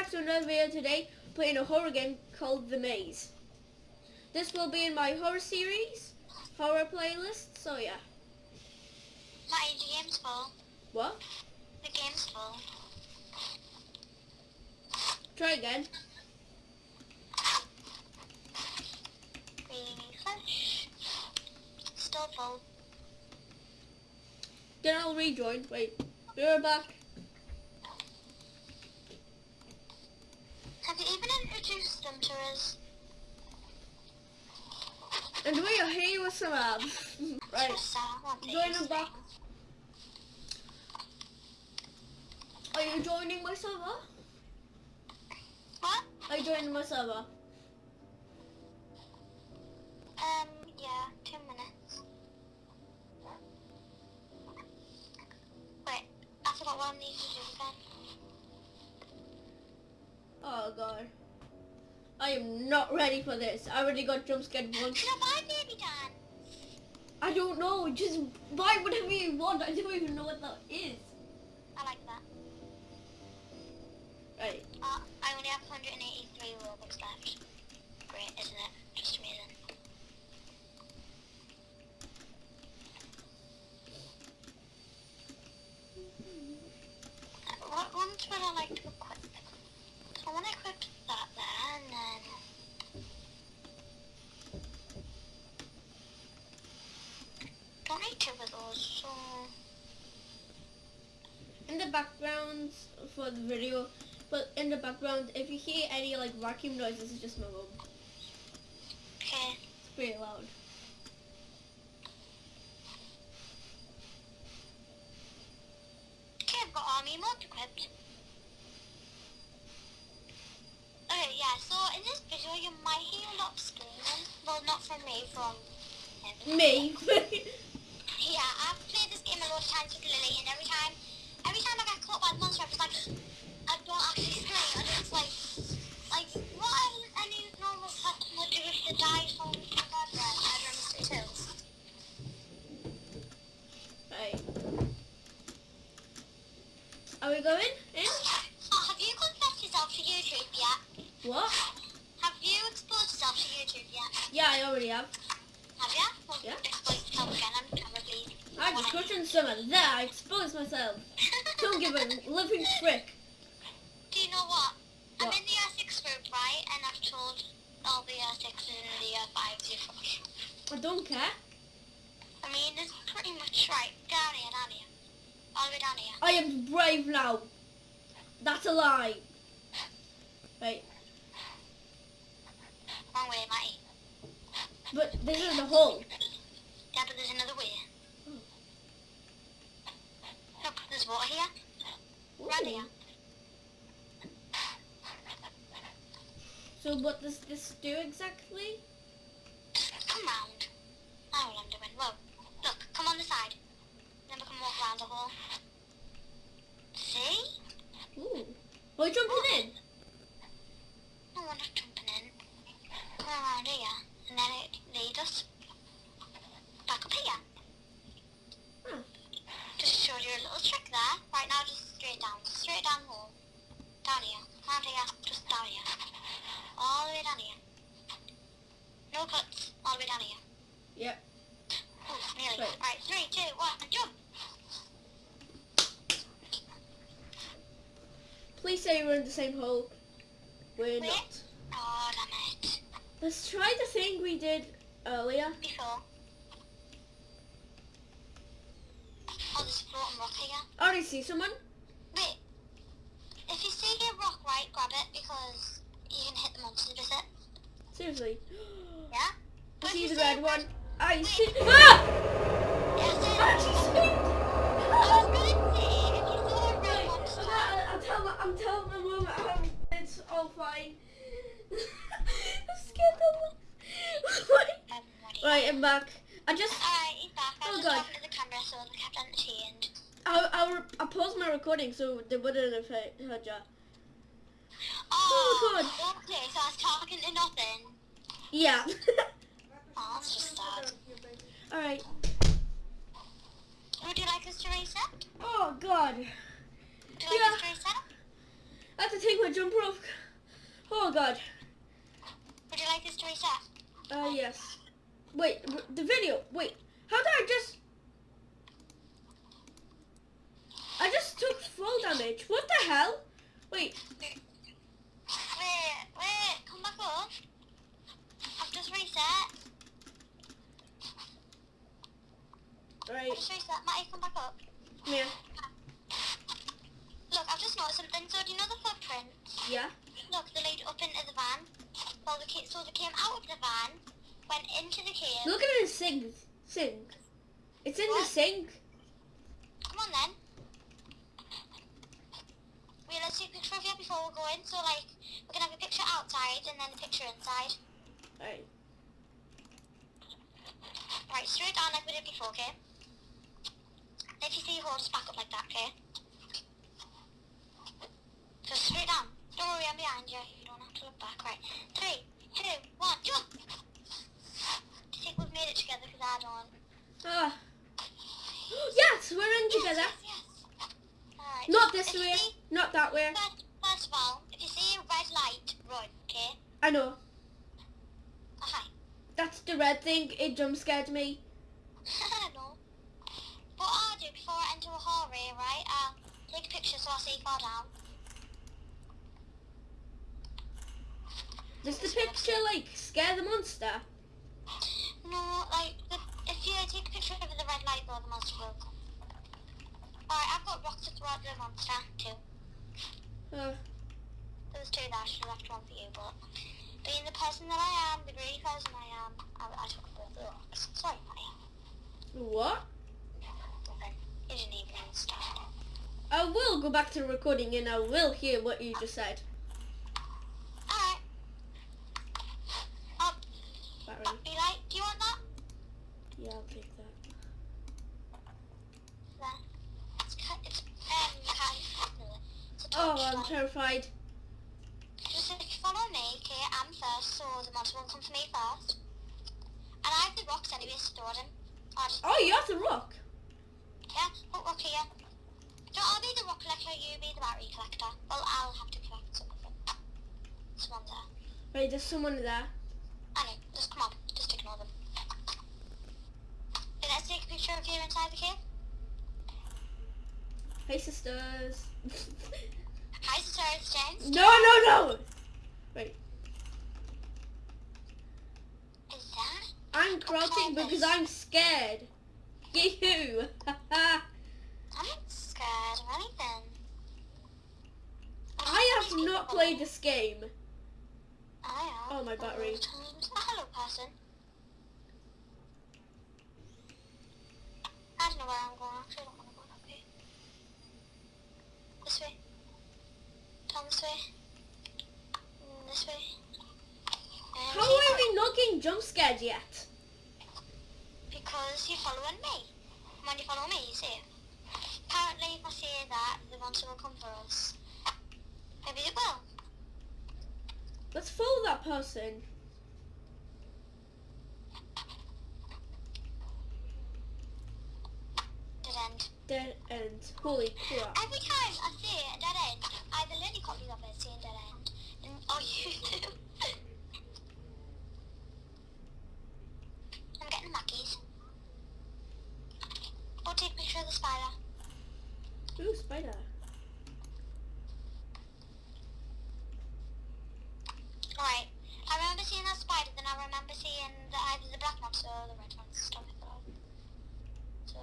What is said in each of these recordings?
back to another video today, playing a horror game called The Maze. This will be in my horror series, horror playlist, so yeah. The game's full. What? The game's full. Try again. Still full. Then I'll rejoin. Wait, we are back. Have you even to us? And we are here with some ads. right. Join them back. Are you joining my server? What? Are you joining my server? Um, yeah, two minutes. Wait, I forgot what I need to do again. Oh god. I am not ready for this. I already got jump scared once. My baby done. I don't know. Just buy whatever you want. I don't even know what that is. I like that. Right. Uh, I only have 183 Robux left. Great, isn't it? Just amazing. Uh, What ones would I like to equip? I want to equip that there, and. Don't need two of those, so... In the background for the video, but in the background, if you hear any like vacuum noises, it's just my room Okay. It's pretty loud. Okay, I've got army mode equipped. Okay, yeah, so in this video you might hear a lot of screaming. Well, not from me, from him. Me. Yeah, I've played this game a lot of times with Lily, and every time, every time I get caught by the monster, I'm just like, I don't actually scream, and it's like, like, what any normal person would do if they died from a murder, I don't too. right. Are we going in? Oh, oh have you confessed yourself to YouTube yet? What? Have you exposed yourself to YouTube yet? Yeah, I already have. Have you? Well, Yeah. Expose yourself again on camera, please. I just touching someone. There, I exposed myself. Don't give a living frick. Do you know what? I'm in the year 6 group, right? And I've told all the year 6s and the year 5s you're. I don't care. I mean, it's pretty much right. Down here, down here. All the way down here. I am brave now. That's a lie. Right, Wrong way, matey. But this is the hole. Yeah, but there's another way. Hmm. Look, there's water here. Right here. So what does this do exactly? Come round. I know what I'm doing. Whoa. Look, come on the side. Then we can walk around the hole. See? Ooh. Are you jumping in? No, we're not jumping in. Come around here, and then it leads us back up here. Huh. Just showed you a little trick there. Right now, just straight down. Straight down the hole. Down here. Round here. Just down here. All the way down here. No cuts. All the way down. Yep. Oh, nearly. Right. Right, three, two, one, jump. Please say we're in the same hole. We're not. Oh, damn it. Let's try the thing we did earlier. Before. Oh, there's a floating rock here. I already see someone. Wait. If you see a rock, right, grab it because you can hit the monster with it. Seriously. Yeah? See the red one. I see. Ah! I is. actually see. I was going to say, if you saw a red Right, monster, I'm, telling my, I'm telling my mum um, it's all fine. I'm scared of what Right, I'm back. I just, Alright, back. I Oh, God. talking to the camera so we kept entertained. I, I, re- I paused my recording so they wouldn't have heard ya. Oh, God. okay, so I was talking to nothing. Yeah. Oh, that's just sad. Alright. Would you like us to reset? Oh, God. Would you like Yeah. us to reset? I have to take my jumper off. Oh god. Would you like this to reset? Uh, yes. Wait, the video. Wait, how did I just... I just took fall damage. What the hell? Wait, come back up. I've just reset. Right. Oh, Matty, come back up. yeah, Look, I've just noticed something. So do you know the footprint? yeah. Look, they lead up into the van. Well, the so they came out of the van, went into the cave. Look at the sink. Sink. It's in the sink. Come on then. Wait, let's take a picture of you before we go in. So like, we're gonna have a picture outside and then a picture inside. Alright. Right. Right, straight down like we did before, okay? If you see your just back up like that, okay? Just straight down. Don't worry, I'm behind you. You don't have to look back. Right. Three, two, one, jump! Do you think we've made it together? Because I don't. Ah. yes, we're in together. Yes, yes, yes. Alright. Not this If way. see- Not that way. First, first of all, if you see a red light, run, okay? I know. Oh, hi. That's the red thing. It jump scared me. What I'll do before I enter a hallway, right, I'll take a picture so I see you fall down. Does the picture like scare the monster? No, like, the, if you take a picture of the red light though, the monster will come. Alright, I've got rocks to throw at the monster, too. Uh, There was two there, I should have left one for you, but being the person that I am, the greedy person I am, I, I took both the rocks. Sorry, buddy. what? Didn't even. I will go back to the recording and I will hear what you just said. Alright. Oh, Battery. battery light, do you want that? Yeah, I'll take that. There. It's, it's, um, kind Oh, I'm terrified. Just if you follow me, okay, I'm first, so the monster will come for me first. And I have the rocks anyway, throw them. Oh, you have the rock. Yeah, put rock here. So I'll be the rock collector, you be the battery collector. Well, I'll have to collect some of them. Someone there. Right, there's someone there. I know, just come on, just ignore them. Okay, let's take a picture of you inside the cave. Hey, sisters. Hi, sisters, James. no, no, no. Wait, Is that? I'm crouching because I'm scared. You. I'm not scared of anything. I have not played this game. I have. Oh, my battery. Times. Hello, person. I don't know where I'm going. Actually, I don't want to go that way. This way. Down this way. Mm, This way. And How are we not getting jump scared yet? Because you're following me. When you follow me, you see. Apparently, if I say that, the monster will come for us. Maybe it will. Let's follow that person. Dead end. Dead end. Holy crap. Every time I say a dead end, either Lily copies of it saying dead end, and or oh, you do. I'm getting Mackies. Go take a picture of the spider. Ooh, spider. Alright. I remember seeing that spider, then I remember seeing the, either the black monster or the red monster. Don't pick it up. So.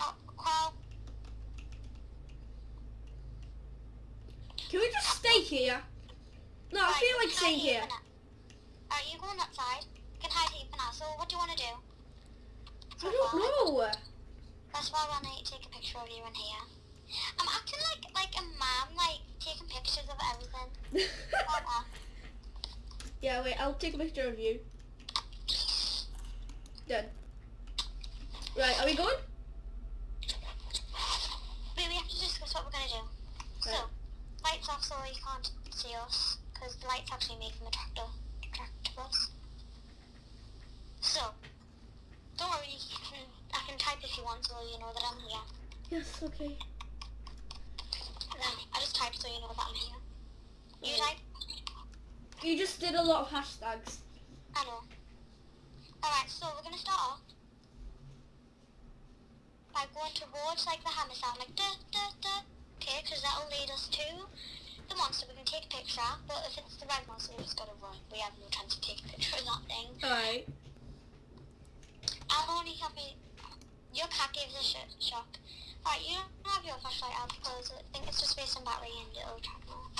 Oh, crow. Can we just stay here? No, I Right, feel like staying here. Alright, you going on that side. You can hide here for now. So what do you want to do? I don't know. That's why I want to take a picture of you in here. I'm acting like like a mom, like taking pictures of everything. Yeah, wait, I'll take a picture of you. Done. Right, are we going? Wait, we have to discuss what we're gonna do. So, Right. lights off so you can't see us, because the lights actually make them attractive, attractive us. So, don't worry, you can, I can type if you want, so you know that I'm here. Yes, okay. Then I just typed so you know that I'm here. You type? You just did a lot of hashtags. I know. Alright, so we're gonna start off by going towards like the hammer sound, like duh duh duh. Okay, because that'll lead us to the monster we can take a picture of, but if it's the red monster, we just gotta run. We have no chance to take a picture of that thing. Alright. I'll only have me. Your cat gave us a sh- shock. Alright, you don't have your flashlight out because I think it's just based on battery and it'll track more.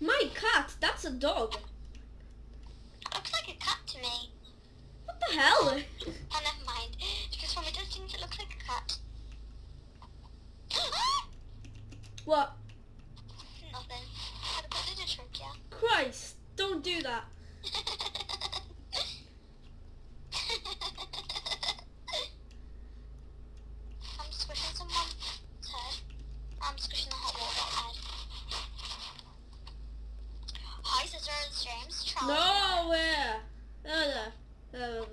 My cat, that's a dog. Looks like a cat to me. What the hell? Oh, never mind. Because from a distance it looks like a cat. What? Nothing. Had a bit of a trick, yeah. Christ, don't do that. I'm squishing someone's head. I'm squishing the hot water head. Hi, sisters. James Charles. No, where? Uh, uh,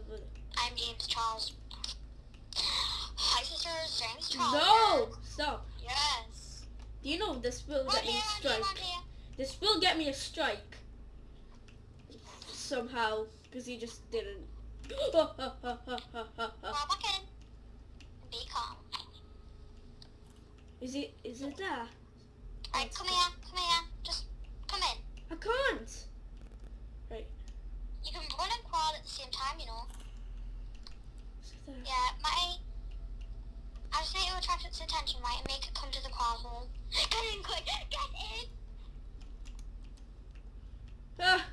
I'm James Charles. Hi, sisters. James Charles. no! Stop. Yes. Do you know this will get me a strike? This will get me a strike. Somehow, because he just didn't. Fall back in. Be calm. is it? Is it there? Right, come here, come here. Just come in. I can't. Right. You can run and crawl at the same time, you know. Is it there? Yeah, my... I just need to attract its attention, right, and make it come to the crawl hole. Get in quick! Get in! Ah.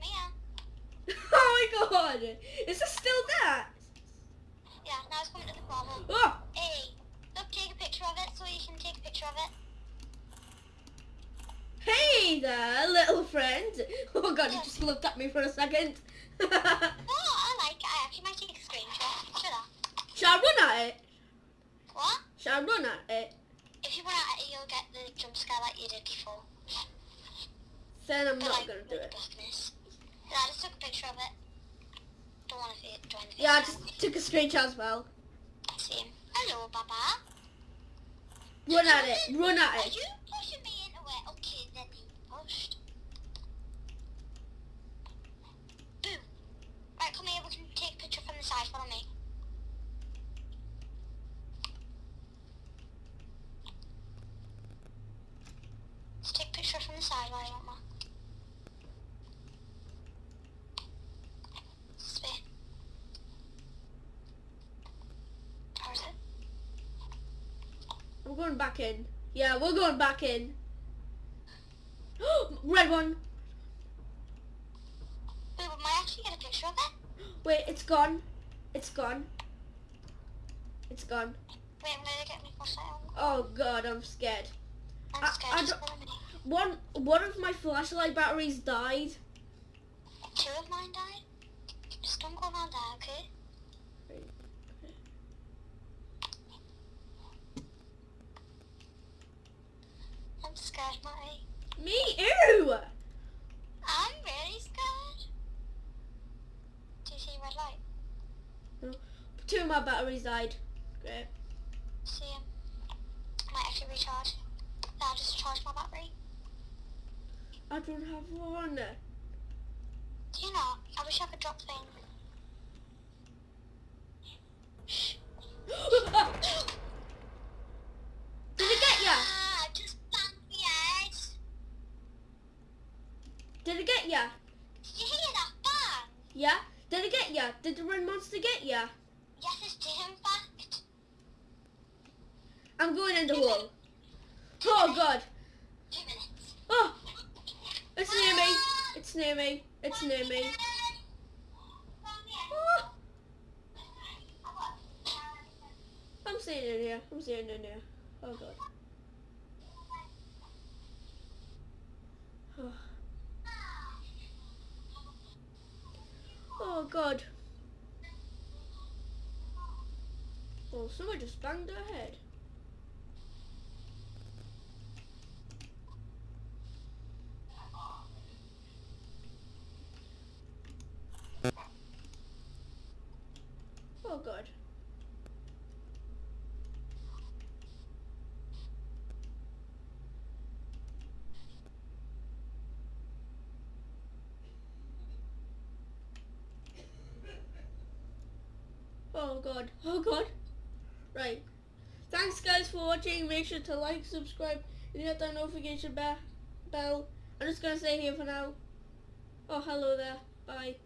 Come here. oh my god! Is it still there? Yeah, now it's coming to the crawl hole. Oh! Hey, look, take a picture of it so you can take a picture of it. Hey there, little friend! Oh god, he just looked at me for a second. Oh, I like it. I actually might take a screenshot. Should I? Shall I run at it? What? Shall I run at it? If you run at it, you'll get the jump scare like you did before. Then I'm The, not like, gonna do it. Yeah, I just took a picture of it. Don't want to join the Yeah, I just took a screenshot as well. Same. Hello, Baba. Run at it, run at it. you pushing me into it? Okay, then you pushed. Boom. Right, come here. We can take a picture from the side. Follow me. Let's take a picture from the side while I want one. This way. Or is it? I'm going back in. Yeah, we're going back in. Red one. Wait, might I actually get a picture of it? Wait, it's gone. It's gone. It's gone. Wait, I'm gonna get flashlight. Oh god, I'm scared. I'm I- scared. I just don't- follow me. One one of my flashlight batteries died. Two of mine died. Just don't go around there, okay? I'm scared, Matty. Me? Ew! I'm really scared. Do you see red light? Oh, two of my batteries died. Great. See him? Might actually recharge. Yeah, I'll just charge my battery. I don't have one. Do you not? I wish I could drop things. Shh. Did it get ya? Ah, just banged me head. Did it get ya? Did you hear that bang? Yeah? Did it get ya? Did the red monster get ya? Yes, it did, in fact. I'm going in the hole. Oh god. Two. Oh! It's near me. It's near me. It's near me. Oh, I'm staying in here. I'm staying in here. Oh god. Oh god. Oh god, oh god. Right. Thanks guys for watching. Make sure to like, subscribe, and hit that notification be- bell. I'm just gonna stay here for now. Oh, hello there. Bye.